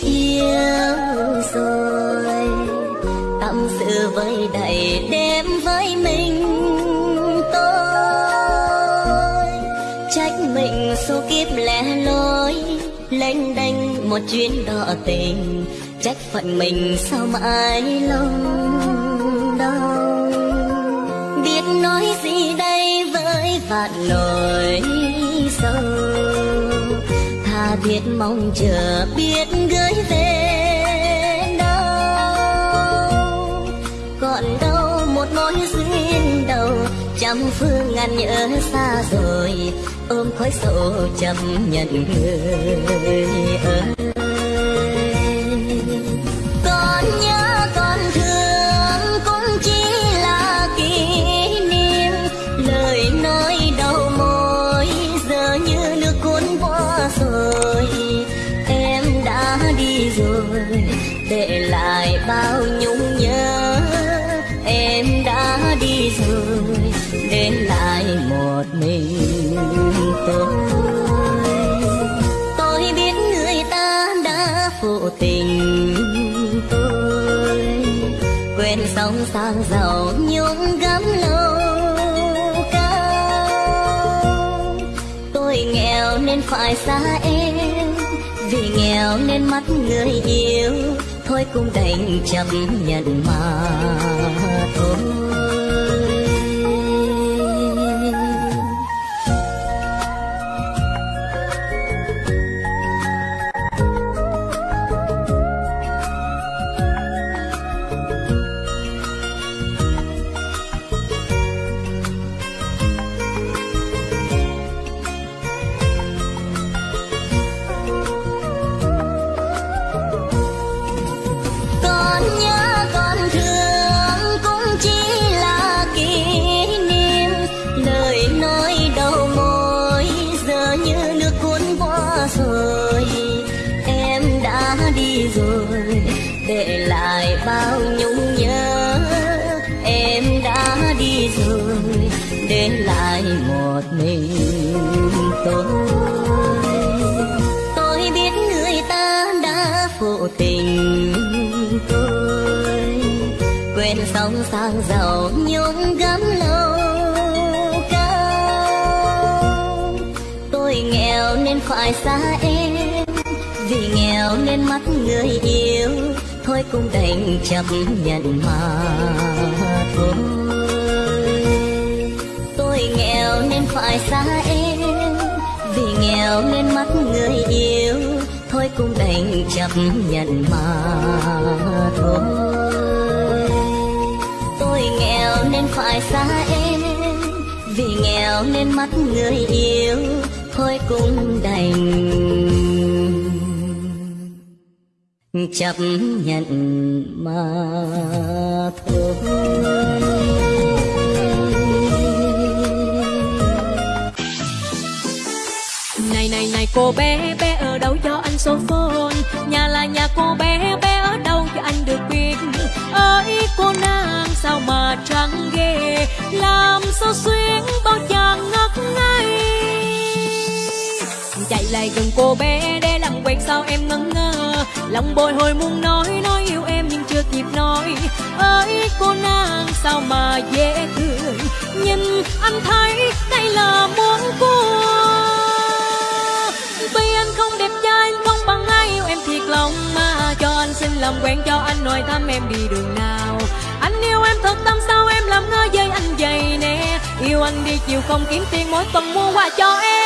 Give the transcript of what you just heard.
kịp yêu rồi. Tâm sự với đầy đêm với mình, tôi trách mình số kiếp lẻ loi, lênh đênh một chuyến đò tình. Trách phận mình sao mãi lòng đau. Biết nói gì đây với vạn nỗi sâu tha mong chờ, biết gửi về đâu. Còn đâu một mối duyên đầu, trăm phương ngàn nhớ xa rồi, ôm khói sầu chấp nhận người. Rồi, để lại bao nhung nhớ. Em đã đi rồi, để lại một mình tôi. Tôi biết người ta đã phụ tình tôi. Quên sống sang giàu nhung gấm lâu cao. Tôi nghèo nên phải xa em vì nghèo nên mắt người yêu thôi cũng đành chấp nhận mà thôi. Một mình tôi. Tôi biết người ta đã phụ tình tôi. Quên sóng sang giàu nhung gấm lâu cao. Tôi nghèo nên phải xa em, vì nghèo nên mắt người yêu thôi cũng đành chấp nhận mà thôi. Phải xa em. Vì nghèo nên mất người yêu thôi cũng đành chấp nhận mà thôi. Tôi nghèo nên phải xa em, vì nghèo nên mất người yêu thôi cũng đành chấp nhận mà thôi. Này cô bé bé ở đâu cho anh số phone Nhà là nhà cô bé bé ở đâu cho anh được biết? Ơi, cô nàng sao mà trắng ghê? Làm sao xuyên bao chàng ngất ngây? Chạy lại gần cô bé, để làm quen sao em ngẩn ngơ? Lòng bồi hồi muốn nói nói yêu em nhưng chưa kịp nói. Ơi, cô nàng sao mà dễ thương? Nhìn anh thấy đây là muốn cua làm quen cho anh nói thăm em đi đường nào? Anh yêu em thật, tâm sao em làm ngơ với anh vậy nè? Yêu anh đi chiều không kiếm tiền, mỗi tuần mua quà cho em.